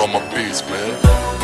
On my beats, man.